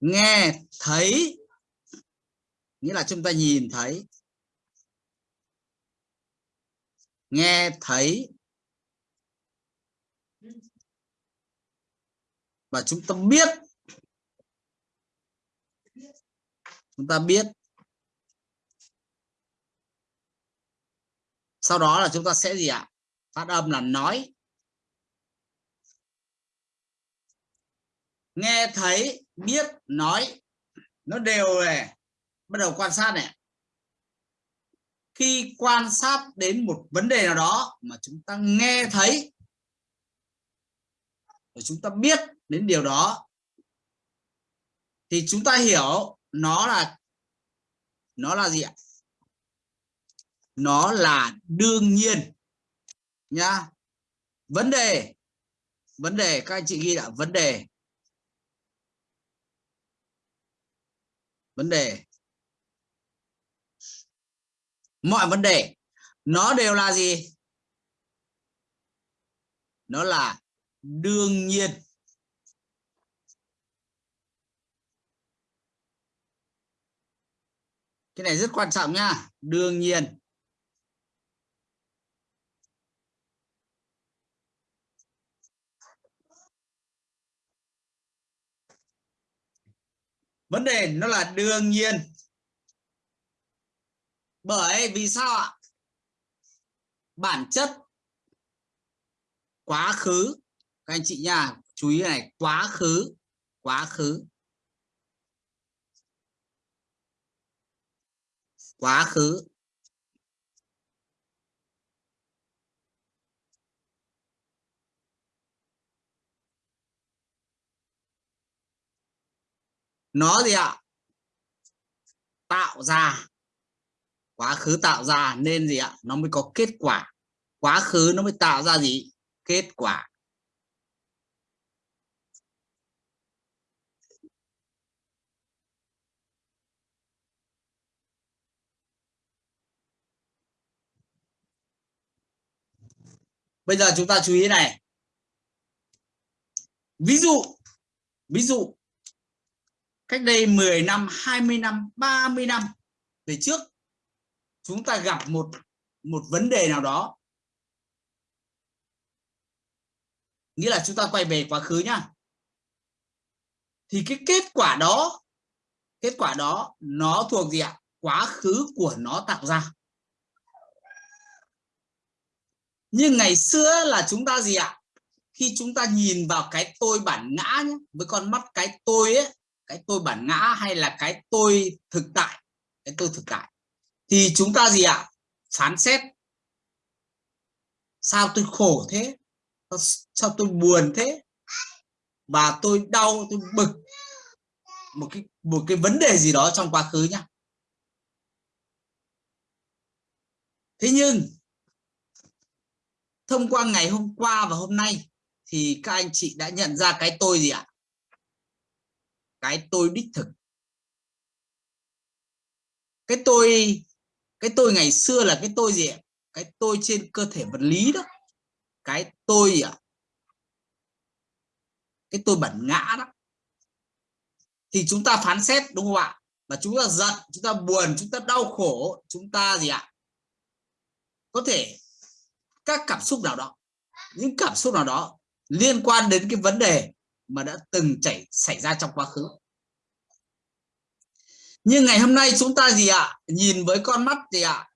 nghe, thấy. Nghĩa là chúng ta nhìn thấy. Nghe, thấy. Và chúng ta biết. Chúng ta biết. Sau đó là chúng ta sẽ gì ạ? Phát âm là nói. Nghe, thấy biết nói, nó đều này bắt đầu quan sát này khi quan sát đến một vấn đề nào đó mà chúng ta nghe thấy, và chúng ta biết đến điều đó, thì chúng ta hiểu nó là nó là gì ạ? Nó là đương nhiên nha vấn đề vấn đề, các anh chị ghi là vấn đề. Vấn đề. Mọi vấn đề, nó đều là gì? Nó là đương nhiên. Cái này rất quan trọng nha đương nhiên. Vấn đề nó là đương nhiên. Bởi vì sao ạ? Bản chất quá khứ, các anh chị nha, chú ý này, quá khứ quá khứ. Quá khứ. Nó gì ạ? Tạo ra. Quá khứ tạo ra nên gì ạ? Nó mới có kết quả. Quá khứ nó mới tạo ra gì? Kết quả. Bây giờ chúng ta chú ý này. Ví dụ ví dụ cách đây 10 năm 20 năm 30 năm về trước chúng ta gặp một một vấn đề nào đó. Nghĩa là chúng ta quay về quá khứ nhá. Thì cái kết quả đó kết quả đó nó thuộc gì ạ? Quá khứ của nó tạo ra. Nhưng ngày xưa là chúng ta gì ạ? Khi chúng ta nhìn vào cái tôi bản ngã nhé, với con mắt cái tôi ấy cái tôi bản ngã hay là cái tôi thực tại? Cái tôi thực tại. Thì chúng ta gì ạ? Phán xét. Sao tôi khổ thế? Sao tôi buồn thế? Và tôi đau, tôi bực. Một cái một cái vấn đề gì đó trong quá khứ nhá. Thế nhưng, thông qua ngày hôm qua và hôm nay thì các anh chị đã nhận ra cái tôi gì ạ? Cái tôi đích thực. Cái tôi cái tôi ngày xưa là cái tôi gì ạ? Cái tôi trên cơ thể vật lý đó. Cái tôi ạ? Cái tôi bản ngã đó. Thì chúng ta phán xét, đúng không ạ? Và chúng ta giận, chúng ta buồn, chúng ta đau khổ, chúng ta gì ạ? Có thể các cảm xúc nào đó, những cảm xúc nào đó liên quan đến cái vấn đề mà đã từng chảy, xảy ra trong quá khứ. Nhưng ngày hôm nay chúng ta gì ạ? Nhìn với con mắt gì ạ?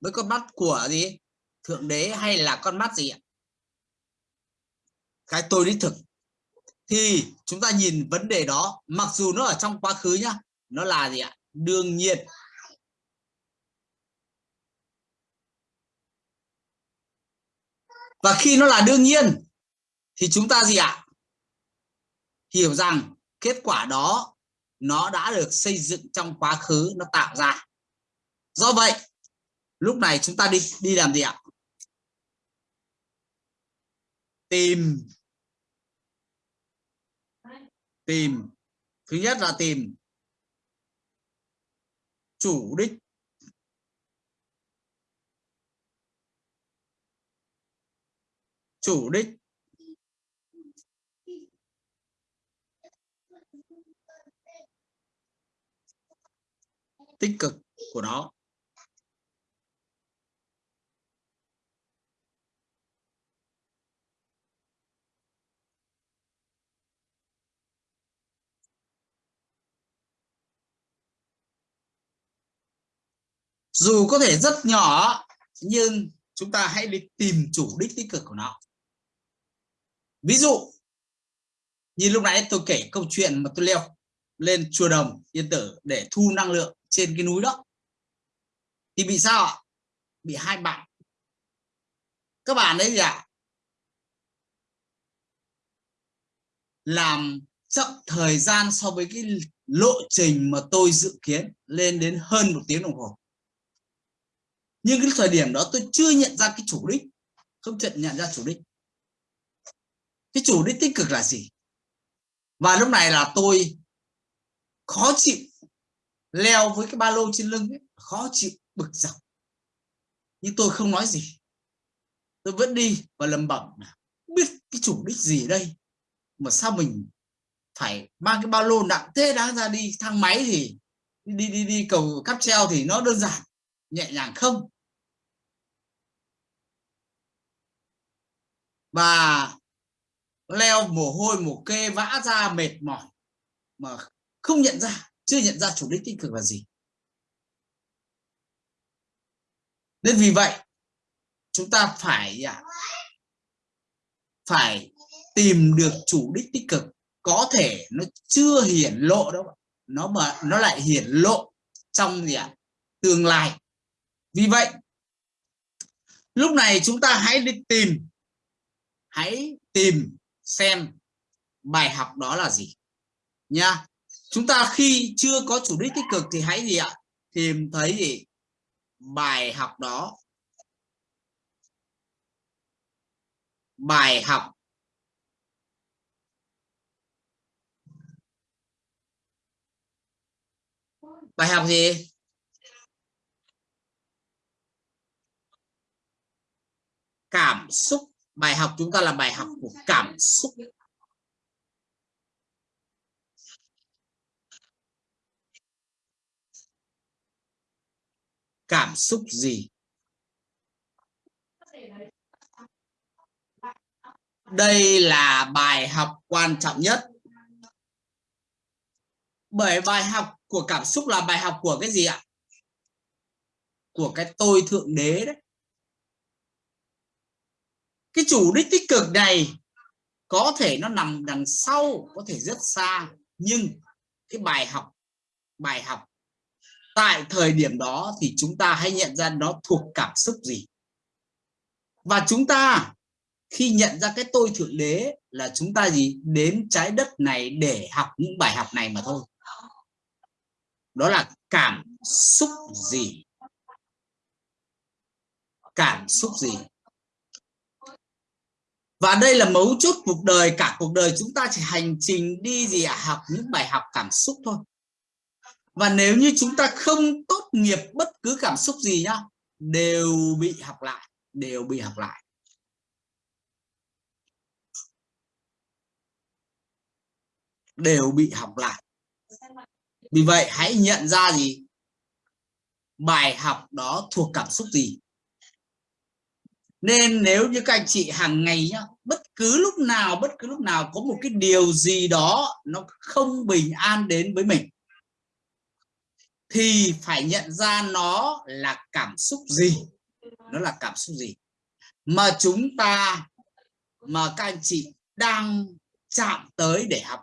Với con mắt của gì? Thượng đế hay là con mắt gì ạ? Cái tôi đích thực. Thì chúng ta nhìn vấn đề đó, mặc dù nó ở trong quá khứ nhá, nó là gì ạ? Đương nhiên. Và khi nó là đương nhiên thì chúng ta gì ạ? Hiểu rằng kết quả đó nó đã được xây dựng trong quá khứ, nó tạo ra. Do vậy, lúc này chúng ta đi đi làm gì ạ? Tìm. Tìm. Thứ nhất là tìm. Chủ đích. Chủ đích. Tích cực của nó. Dù có thể rất nhỏ, nhưng chúng ta hãy đi tìm chủ đích tích cực của nó. Ví dụ, như lúc nãy tôi kể câu chuyện mà tôi leo lên chùa đồng yên tử để thu năng lượng trên cái núi đó. Thì bị sao ạ? Bị hai bạn. Các bạn ấy gì ạ làm chậm thời gian so với cái lộ trình mà tôi dự kiến, lên đến hơn một tiếng đồng hồ. Nhưng cái thời điểm đó tôi chưa nhận ra cái chủ đích. Không nhận nhận ra chủ đích. Cái chủ đích tích cực là gì? Và lúc này là tôi khó chịu leo với cái ba lô trên lưng ấy, khó chịu bực dọc. Nhưng tôi không nói gì. Tôi vẫn đi và lầm bẩm biết cái chủ đích gì đây. Mà sao mình phải mang cái ba lô nặng thế đáng ra đi thang máy thì đi đi đi cầu cáp treo thì nó đơn giản nhẹ nhàng không? Và leo mồ hôi mồ kê vã ra mệt mỏi mà không nhận ra chưa nhận ra chủ đích tích cực là gì. Nên vì vậy, chúng ta phải à, phải tìm được chủ đích tích cực. Có thể nó chưa hiển lộ đâu nó mà, nó lại hiển lộ trong gì ạ? Tương lai. Vì vậy, lúc này chúng ta hãy đi tìm, hãy tìm xem bài học đó là gì nha chúng ta khi chưa có chủ đích tích cực thì hãy gì ạ? Tìm thấy gì? Bài học đó. Bài học. Bài học gì? Cảm xúc. Bài học chúng ta là bài học của cảm xúc. Cảm xúc gì? Đây là bài học quan trọng nhất. Bởi bài học của cảm xúc là bài học của cái gì ạ? Của cái tôi thượng đế đấy. Cái chủ đích tích cực này có thể nó nằm đằng sau, có thể rất xa, nhưng cái bài học bài học tại thời điểm đó thì chúng ta hãy nhận ra nó thuộc cảm xúc gì. Và chúng ta khi nhận ra cái tôi thượng đế là chúng ta gì? Đến trái đất này để học những bài học này mà thôi. Đó là cảm xúc gì? Cảm xúc gì? Và đây là mấu chốt cuộc đời. Cả cuộc đời chúng ta chỉ hành trình đi gì à? học những bài học cảm xúc thôi và nếu như chúng ta không tốt nghiệp bất cứ cảm xúc gì nhá, đều bị học lại, đều bị học lại. Đều bị học lại. Vì vậy hãy nhận ra gì? Bài học đó thuộc cảm xúc gì? Nên nếu như các anh chị hàng ngày nhá, bất cứ lúc nào, bất cứ lúc nào có một cái điều gì đó nó không bình an đến với mình thì phải nhận ra nó là cảm xúc gì? Nó là cảm xúc gì? Mà chúng ta, mà các anh chị đang chạm tới để học,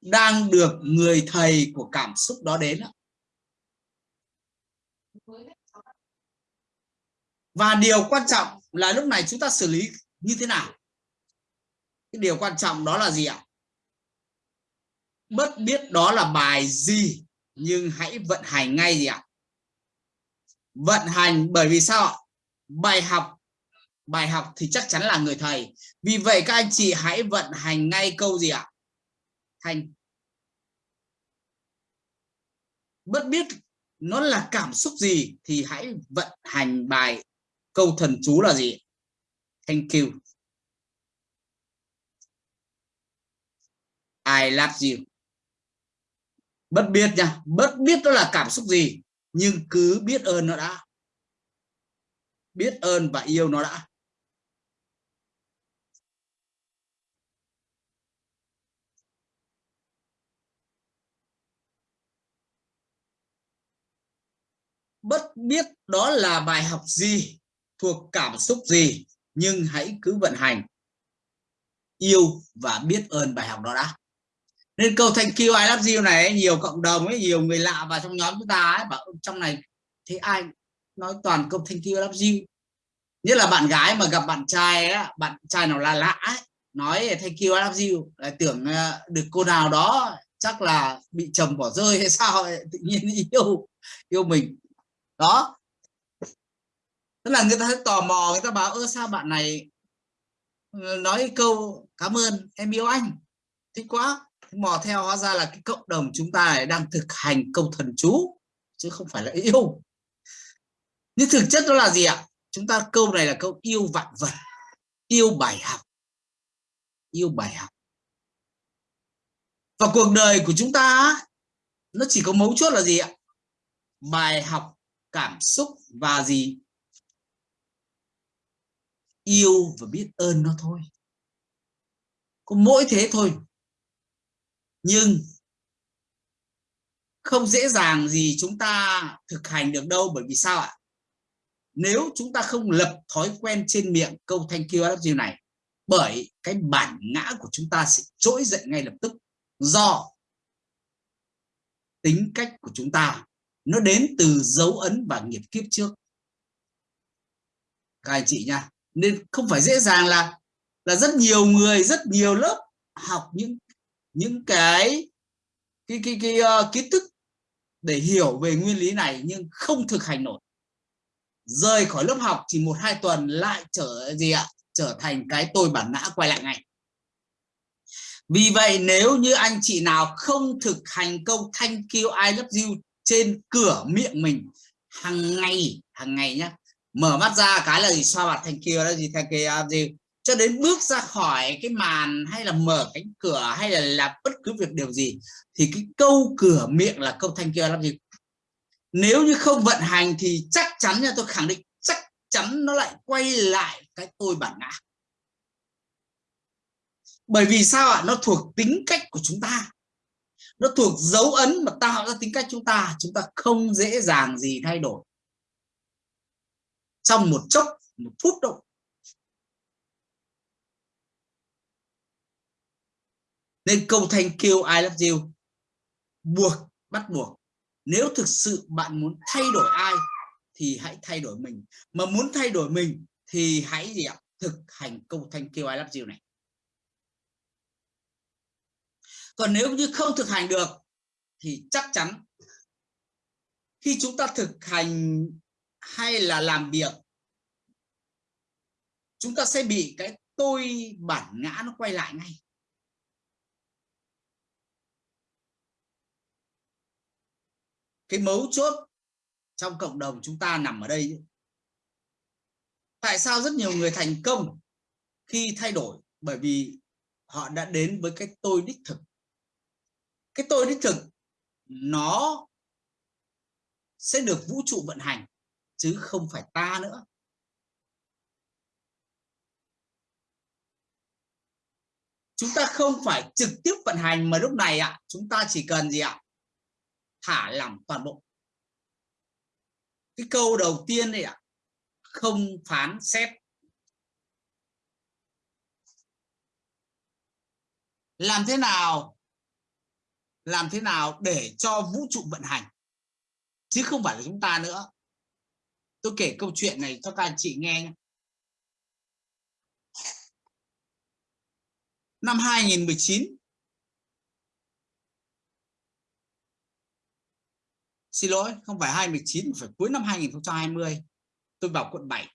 đang được người thầy của cảm xúc đó đến và điều quan trọng là lúc này chúng ta xử lý như thế nào? Cái điều quan trọng đó là gì ạ? Bất biết đó là bài gì? Nhưng hãy vận hành ngay gì ạ? Vận hành, bởi vì sao ạ? Bài học bài học thì chắc chắn là người thầy. Vì vậy các anh chị hãy vận hành ngay câu gì ạ? Thành bất biết nó là cảm xúc gì thì hãy vận hành bài câu thần chú là gì? Thank you. I love you bất biết nha, bất biết đó là cảm xúc gì, nhưng cứ biết ơn nó đã. Biết ơn và yêu nó đã. Bất biết đó là bài học gì, thuộc cảm xúc gì, nhưng hãy cứ vận hành. Yêu và biết ơn bài học đó đã nên câu thank you I love you này nhiều cộng đồng ấy nhiều người lạ vào trong nhóm chúng ta ấy bảo trong này thấy ai nói toàn câu thank you I love you? Nhất là bạn gái mà gặp bạn trai ấy, bạn trai nào là lạ ấy, nói thank you I love you tưởng ờ, được cô nào đó chắc là bị chồng bỏ rơi hay sao ấy, tự nhiên yêu yêu mình. Đó. Tức là người ta thấy tò mò người ta bảo ơ sao bạn này ờ, nói câu cảm ơn em yêu anh? Thích quá mò theo hóa ra là cái cộng đồng chúng ta đang thực hành câu thần chú, chứ không phải là yêu. Nhưng thực chất đó là gì ạ? Chúng ta câu này là câu yêu vạn vật, yêu bài học. Yêu bài học. Và cuộc đời của chúng ta nó chỉ có mấu chốt là gì ạ? Bài học, cảm xúc và gì? Yêu và biết ơn nó thôi. Có mỗi thế thôi nhưng không dễ dàng gì chúng ta thực hành được đâu, bởi vì sao ạ? Nếu chúng ta không lập thói quen trên miệng câu thank you I love you này, bởi cái bản ngã của chúng ta sẽ trỗi dậy ngay lập tức do tính cách của chúng ta. Nó đến từ dấu ấn và nghiệp kiếp trước. Các anh chị nha, nên không phải dễ dàng là là rất nhiều người, rất nhiều lớp học những những cái cái cái, cái uh, kiến thức để hiểu về nguyên lý này nhưng không thực hành nổi. Rời khỏi lớp học chỉ một hai tuần lại trở gì ạ? Trở thành cái tôi bản ngã quay lại ngay. Vì vậy nếu như anh chị nào không thực hành câu thank you I love you trên cửa miệng mình hàng ngày hàng ngày nhá mở mắt ra cái là gì? Xoa mặt thank you đó gì thank you gì cho đến bước ra khỏi cái màn hay là mở cánh cửa hay là làm bất cứ việc điều gì, thì cái câu cửa miệng là câu thanh kia làm gì nếu như không vận hành thì chắc chắn nha, tôi khẳng định chắc chắn nó lại quay lại cái tôi bản ngã. Bởi vì sao ạ? Nó thuộc tính cách của chúng ta. Nó thuộc dấu ấn mà tạo ra tính cách chúng ta chúng ta không dễ dàng gì thay đổi. Trong một chốc, một phút đâu nên câu thank you I love you. Buộc, bắt buộc. Nếu thực sự bạn muốn thay đổi ai, thì hãy thay đổi mình. Mà muốn thay đổi mình, thì hãy gì ạ? Thực hành câu thank you I love you này. Còn nếu như không thực hành được, thì chắc chắn khi chúng ta thực hành hay là làm việc, chúng ta sẽ bị cái tôi bản ngã nó quay lại ngay. Cái mấu chốt trong cộng đồng chúng ta nằm ở đây tại sao rất nhiều người thành công khi thay đổi? Bởi vì họ đã đến với cái tôi đích thực. Cái tôi đích thực, nó sẽ được vũ trụ vận hành, chứ không phải ta nữa. Chúng ta không phải trực tiếp vận hành mà lúc này ạ, chúng ta chỉ cần gì ạ? Thả lỏng toàn bộ. Cái câu đầu tiên đây ạ, không phán xét. Làm thế nào, làm thế nào để cho vũ trụ vận hành? Chứ không phải là chúng ta nữa. Tôi kể câu chuyện này cho các anh chị nghe nhé. năm 2019 xin lỗi không phải 2019 phải cuối năm 2020 tôi vào quận 7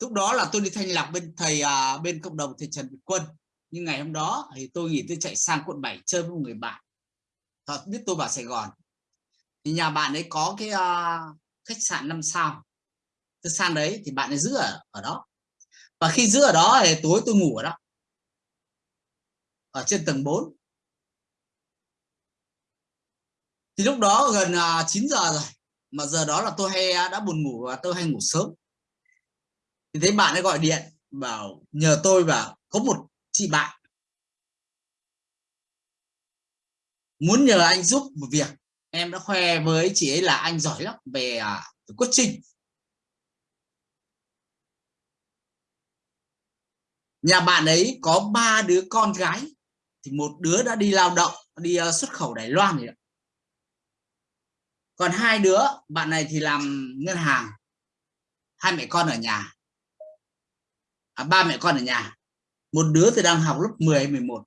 lúc đó là tôi đi thanh lọc bên thầy à, bên cộng đồng thầy Trần Việt Quân. Nhưng ngày hôm đó thì tôi nghỉ tôi chạy sang quận 7 chơi với một người bạn. Thật biết tôi vào Sài Gòn. Thì nhà bạn ấy có cái uh, khách sạn năm sao. Tôi sang đấy thì bạn ấy giữ ở ở đó. Và khi giữ ở đó thì tối tôi ngủ ở đó. Ở trên tầng 4 thì lúc đó gần à, 9 giờ rồi, mà giờ đó là tôi hay à, đã buồn ngủ và tôi hay ngủ sớm. Thì thấy bạn ấy gọi điện, bảo nhờ tôi bảo có một chị bạn. Muốn nhờ anh giúp một việc, em đã khoe với chị ấy là anh giỏi lắm về quyết coaching. Nhà bạn ấy có ba đứa con gái, thì một đứa đã đi lao động, đi xuất khẩu Đài Loan rồi còn hai đứa bạn này thì làm ngân hàng. Hai mẹ con ở nhà. À, ba mẹ con ở nhà. Một đứa thì đang học lớp 10 11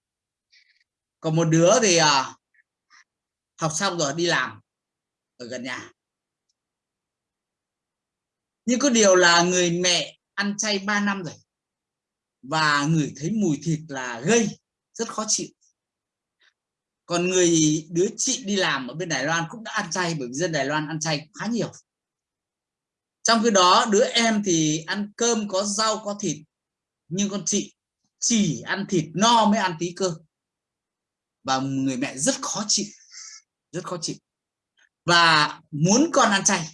còn một đứa thì à, học xong rồi đi làm ở gần nhà. Nhưng có điều là người mẹ ăn chay 3 năm rồi và người thấy mùi thịt là gây rất khó chịu còn người, đứa chị đi làm ở bên Đài Loan cũng đã ăn chay bởi vì dân Đài Loan ăn chay khá nhiều. Trong khi đó, đứa em thì ăn cơm có rau, có thịt, nhưng con chị chỉ ăn thịt no mới ăn tí cơ. Và người mẹ rất khó chịu, rất khó chịu. Và muốn con ăn chay.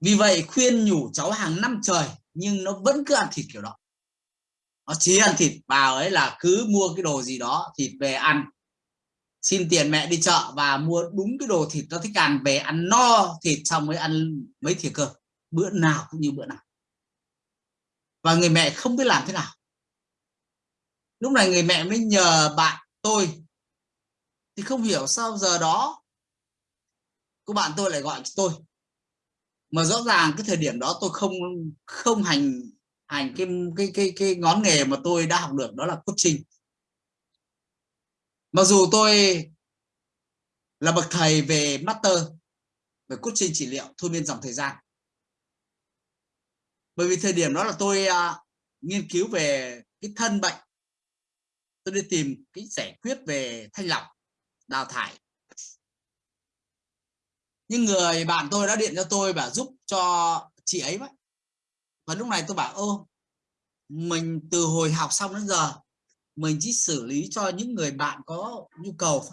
Vì vậy khuyên nhủ cháu hàng năm trời, nhưng nó vẫn cứ ăn thịt kiểu đó nó chỉ ăn thịt vào ấy là cứ mua cái đồ gì đó, thịt về ăn. Xin tiền mẹ đi chợ và mua đúng cái đồ thịt nó thích ăn, về ăn no thịt xong mới ăn mấy thìa cơm, bữa nào cũng như bữa nào. Và người mẹ không biết làm thế nào. Lúc này người mẹ mới nhờ bạn tôi. Thì không hiểu sao giờ đó, cô bạn tôi lại gọi cho tôi. Mà rõ ràng cái thời điểm đó tôi không không hành hành cái cái cái cái ngón nghề mà tôi đã học được đó là coaching. Mặc dù tôi là bậc thầy về master về coaching trị liệu thôi miên dòng thời gian. Bởi vì thời điểm đó là tôi uh, nghiên cứu về cái thân bệnh. Tôi đi tìm cái giải quyết về thanh lọc đào thải. Nhưng người bạn tôi đã điện cho tôi và giúp cho chị ấy vậy. Và lúc này tôi bảo ô mình từ hồi học xong đến giờ, mình chỉ xử lý cho những người bạn có nhu cầu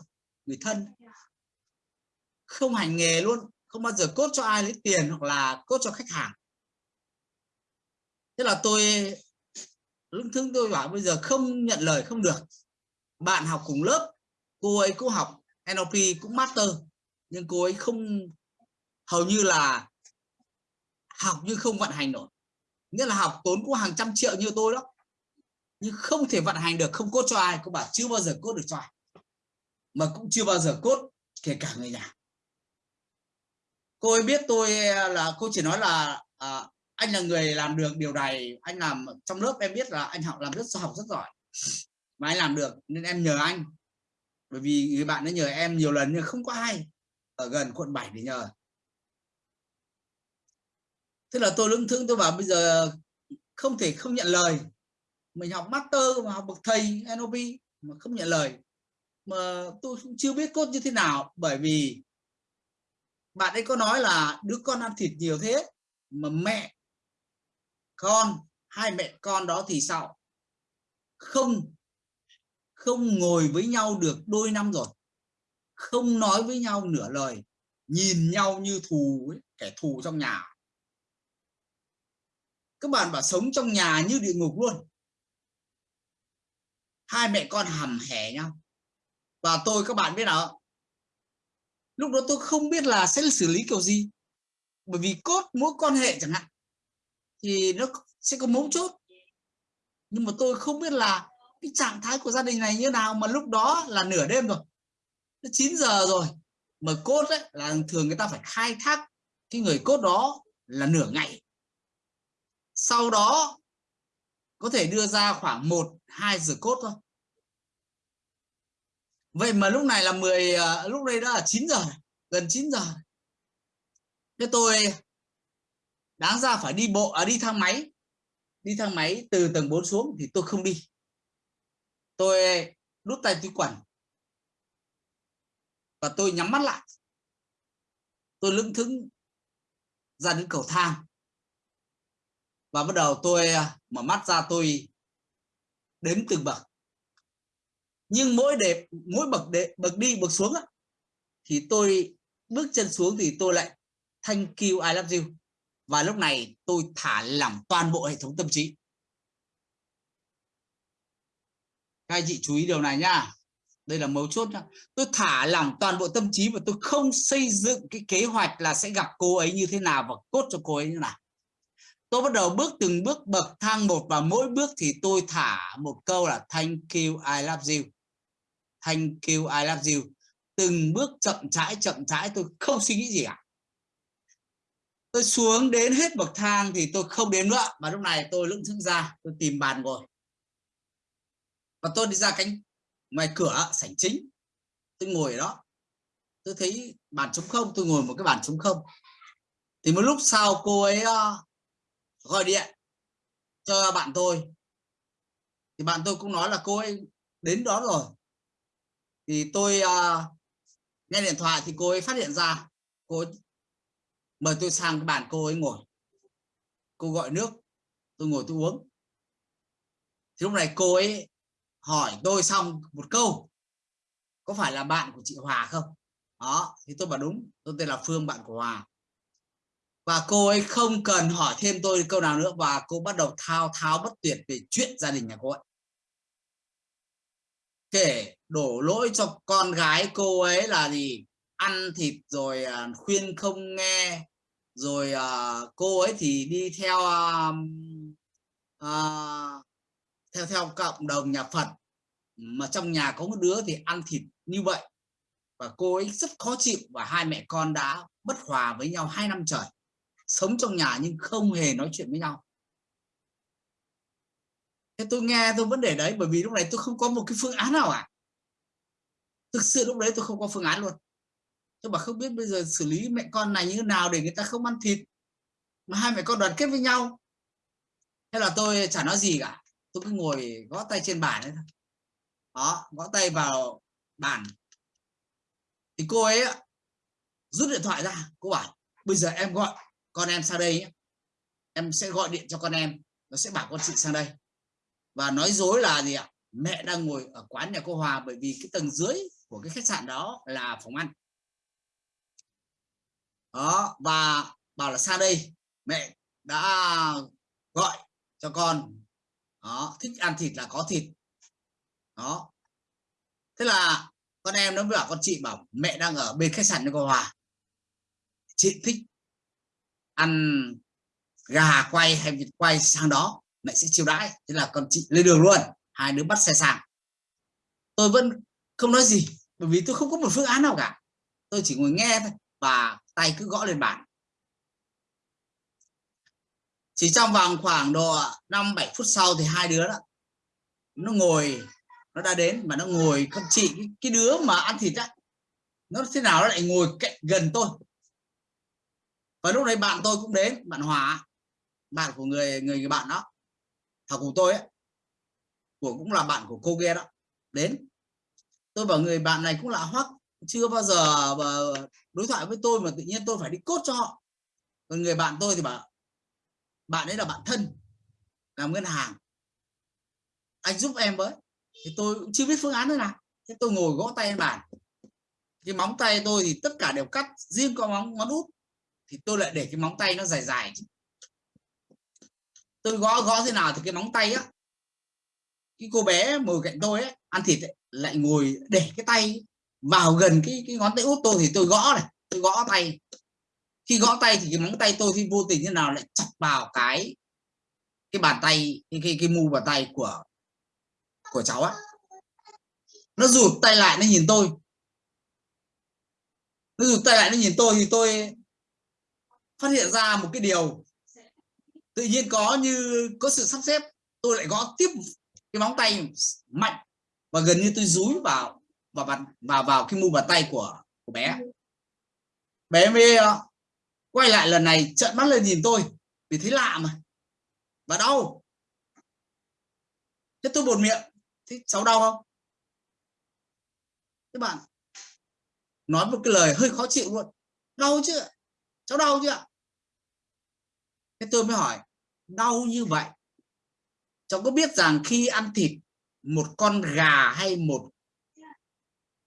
người thân. Không hành nghề luôn, không bao giờ cốt cho ai lấy tiền hoặc là cốt cho khách hàng. Thế là tôi, lúc thứ tôi bảo bây giờ không nhận lời không được. Bạn học cùng lớp, cô ấy cũng học NLP cũng master, nhưng cô ấy không, hầu như là học nhưng không vận hành nổi nghĩa là học tốn cũng hàng trăm triệu như tôi đó. Nhưng không thể vận hành được không cốt cho ai. Cô bảo chưa bao giờ cốt được cho ai. Mà cũng chưa bao giờ cốt kể cả người nhà. Cô ấy biết tôi à, là cô chỉ nói là à, anh là người làm được điều này. Anh làm trong lớp em biết là anh học làm rất học rất giỏi. Mà anh làm được nên em nhờ anh. Bởi vì người bạn đã nhờ em nhiều lần nhưng không có ai. Ở gần quận 7 để nhờ thế là tôi lưỡng thương tôi bảo bây giờ không thể không nhận lời. Mình học master mà học bậc thầy NLP mà không nhận lời. Mà tôi cũng chưa biết cốt như thế nào bởi vì bạn ấy có nói là đứa con ăn thịt nhiều thế mà mẹ con hai mẹ con đó thì sao? Không không ngồi với nhau được đôi năm rồi. Không nói với nhau nửa lời. Nhìn nhau như thù ấy, kẻ thù trong nhà các bạn bảo sống trong nhà như địa ngục luôn. Hai mẹ con hầm hẻ nhau. Và tôi các bạn biết nào lúc đó tôi không biết là sẽ xử lý kiểu gì. Bởi vì cốt mối quan hệ chẳng hạn thì nó sẽ có mấu chốt. Nhưng mà tôi không biết là cái trạng thái của gia đình này như nào mà lúc đó là nửa đêm rồi. 9 giờ rồi mà cốt ấy, là thường người ta phải khai thác cái người cốt đó là nửa ngày sau đó có thể đưa ra khoảng 1 2 giờ cốt thôi. Vậy mà lúc này là 10 ờ, lúc đây đã là 9 giờ gần 9 giờ thế tôi đáng ra phải đi bộ à, đi thang máy. Đi thang máy từ tầng 4 xuống thì tôi không đi. Tôi đút tay túi quần. Và tôi nhắm mắt lại. Tôi lững thững ra đến cầu thang và bắt đầu tôi à, mở mắt ra tôi đếm từng bậc. Nhưng mỗi đẹp mỗi bậc để bậc đi bậc xuống á, thì tôi bước chân xuống thì tôi lại thank you I love you. Và lúc này tôi thả lỏng toàn bộ hệ thống tâm trí. Các anh chị chú ý điều này nhá. Đây là mấu chốt nhá. tôi thả lỏng toàn bộ tâm trí và tôi không xây dựng cái kế hoạch là sẽ gặp cô ấy như thế nào và cốt cho cô ấy như nào tôi bắt đầu bước từng bước bậc thang một và mỗi bước thì tôi thả một câu là thank you, I love you. Thank you, I love you. Từng bước chậm rãi chậm rãi, tôi không suy nghĩ gì cả. Tôi xuống đến hết bậc thang thì tôi không đến nữa. Và lúc này tôi lững thững ra, tôi tìm bàn ngồi. Và tôi đi ra cánh ngoài cửa sảnh chính. Tôi ngồi ở đó. Tôi thấy bàn trống không, tôi ngồi một cái bàn trống không. Thì một lúc sau cô ấy gọi điện cho bạn tôi. Thì bạn tôi cũng nói là cô ấy đến đó rồi. Thì tôi uh, nghe điện thoại thì cô ấy phát hiện ra. Cô ấy mời tôi sang cái bàn cô ấy ngồi. Cô gọi nước. Tôi ngồi tôi uống. Thì lúc này cô ấy hỏi tôi xong một câu. Có phải là bạn của chị Hòa không? Đó thì tôi bảo đúng. Tôi tên là Phương bạn của Hòa và cô ấy không cần hỏi thêm tôi câu nào nữa và cô bắt đầu thao tháo bất tuyệt về chuyện gia đình nhà cô ấy. Kể đổ lỗi cho con gái cô ấy là gì? Ăn thịt rồi à, khuyên không nghe. Rồi à, cô ấy thì đi theo uh, theo theo cộng đồng nhà Phật. Mà trong nhà có một đứa thì ăn thịt như vậy. Và cô ấy rất khó chịu và hai mẹ con đã bất hòa với nhau hai năm trời sống trong nhà nhưng không hề nói chuyện với nhau. Thế tôi nghe tôi vẫn để đấy, bởi vì lúc này tôi không có một cái phương án nào à thực sự lúc đấy tôi không có phương án luôn. Tôi bảo không biết bây giờ xử lý mẹ con này như thế nào để người ta không ăn thịt, mà hai mẹ con đoàn kết với nhau. Thế là tôi chả nói gì cả. Tôi cứ ngồi gõ tay trên bàn ấy thôi. Đó, gõ tay vào bàn. Thì cô ấy rút điện thoại ra, cô bảo, bây giờ em gọi con em sang đây em sẽ gọi điện cho con em nó sẽ bảo con chị sang đây. Và nói dối là gì ạ? Mẹ đang ngồi ở quán nhà cô Hòa bởi vì cái tầng dưới của cái khách sạn đó là phòng ăn. Đó, và bảo là sang đây. Mẹ đã gọi cho con. Đó, thích ăn thịt là có thịt. Đó. Thế là con em nó bảo con chị bảo mẹ đang ở bên khách sạn nhà cô Hòa. Chị thích ăn gà quay hay vịt quay sang đó mẹ sẽ chiêu đãi. Thế là con chị lên đường luôn hai đứa bắt xe sang. Tôi vẫn không nói gì bởi vì tôi không có một phương án nào cả. Tôi chỉ ngồi nghe thôi và tay cứ gõ lên bàn. Chỉ trong vòng khoảng độ 5 7 phút sau thì hai đứa đó nó ngồi nó đã đến và nó ngồi. Con chị cái, cái đứa mà ăn thịt á nó thế nào nó lại ngồi cạnh gần tôi và lúc đấy bạn tôi cũng đến bạn Hòa bạn của người người, người bạn đó học của tôi ấy của cũng là bạn của cô kia đó đến. Tôi bảo người bạn này cũng lạ hoắc chưa bao giờ đối thoại với tôi mà tự nhiên tôi phải đi cốt cho họ. Còn người bạn tôi thì bảo bạn ấy là bạn thân làm ngân hàng. Anh giúp em với. Thì tôi cũng chưa biết phương án thế nào. Thế tôi ngồi gõ tay lên bàn. Cái móng tay tôi thì tất cả đều cắt riêng có móng ngón út thì tôi lại để cái móng tay nó dài dài. Tôi gõ gõ thế nào thì cái móng tay á cái cô bé ngồi cạnh tôi ấy, ăn thịt ấy, lại ngồi để cái tay vào gần cái cái ngón tay út tôi thì tôi gõ này tôi gõ tay. Khi gõ tay thì cái móng tay tôi thì vô tình thế nào lại chặt vào cái cái bàn tay cái cái, cái mu bàn tay của của cháu á. Nó rụt tay lại nó nhìn tôi. Nó rụt tay lại nó nhìn tôi thì tôi phát hiện ra một cái điều. Tự nhiên có như, có sự sắp xếp, tôi lại gõ tiếp cái móng tay mạnh và gần như tôi dúi vào vào bàn, vào vào cái mu bàn tay của của bé. Bé mới ờ, quay lại lần này trợn mắt lên nhìn tôi, vì thấy lạ mà. Và đau. Thế tôi buồn miệng, thế cháu đau không? Các bạn nói một cái lời hơi khó chịu luôn. Đau chứ cháu đau chưa thế tôi mới hỏi, đau như vậy, cháu có biết rằng khi ăn thịt một con gà hay một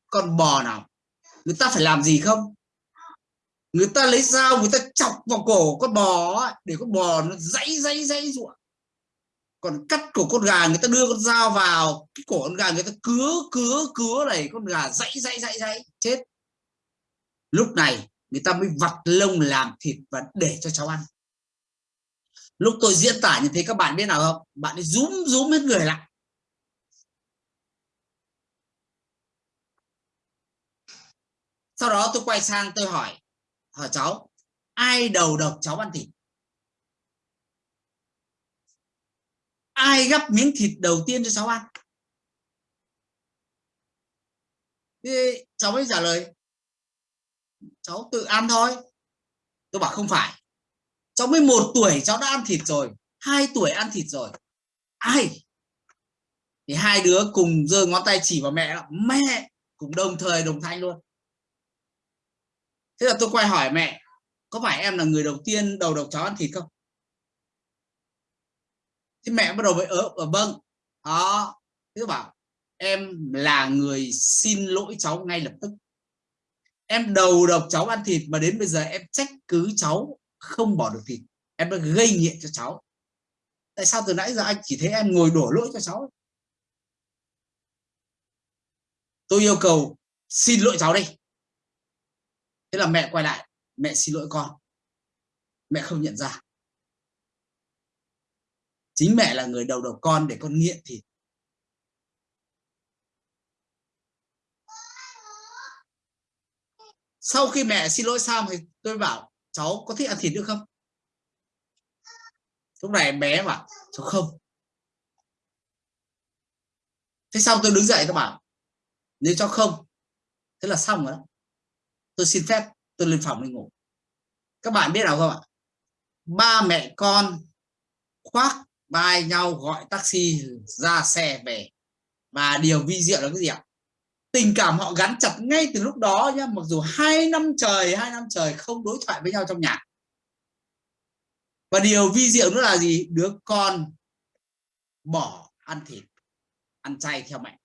con bò nào, người ta phải làm gì không? Người ta lấy dao, người ta chọc vào cổ con bò để con bò nó dãy dãy dãy ruộng. Còn cắt cổ con gà, người ta đưa con dao vào, cái cổ con gà người ta cứa cứa cứa này, con gà dãy dãy dãy dãy, chết. Lúc này người ta mới vặt lông làm thịt và để cho cháu ăn lúc tôi diễn tả như thế, các bạn biết nào không? Bạn ấy rúm rúm hết người lại. Sau đó tôi quay sang tôi hỏi hỏi cháu, ai đầu độc cháu ăn thịt? Ai gắp miếng thịt đầu tiên cho cháu ăn? Thế cháu mới trả lời, cháu tự ăn thôi. Tôi bảo, không phải cháu mới một tuổi, cháu đã ăn thịt rồi. Hai tuổi ăn thịt rồi. Ai? Thì hai đứa cùng giơ ngón tay chỉ vào mẹ mẹ! Cùng đồng thời đồng thanh luôn. Thế là tôi quay hỏi mẹ, có phải em là người đầu tiên đầu độc cháu ăn thịt không? Thế mẹ bắt đầu với ớ ở vâng. Đó. Thế bảo, em là người xin lỗi cháu ngay lập tức. Em đầu độc cháu ăn thịt mà đến bây giờ em trách cứ cháu không bỏ được thịt em đã gây nghiện cho cháu. Tại sao từ nãy giờ anh chỉ thấy em ngồi đổ lỗi cho cháu? Tôi yêu cầu xin lỗi cháu đi thế là mẹ quay lại. Mẹ xin lỗi con. Mẹ không nhận ra. Chính mẹ là người đầu độc con để con nghiện thịt. Sau khi mẹ xin lỗi xong thì tôi bảo cháu có thích ăn thịt nữa không? Lúc này em bé mà cháu không. Thế xong tôi đứng dậy các bạn nếu cháu không, thế là xong rồi đó. Tôi xin phép, tôi lên phòng đi ngủ. Các bạn biết nào không ạ? Ba mẹ con khoác vai nhau gọi taxi ra xe về. Và điều vi diệu là cái gì ạ? Tình cảm họ gắn chặt ngay từ lúc đó nhá, mặc dù hai năm trời, hai năm trời không đối thoại với nhau trong nhà. Và điều vi diệu nữa là gì? Đứa con bỏ ăn thịt, ăn chay theo mẹ.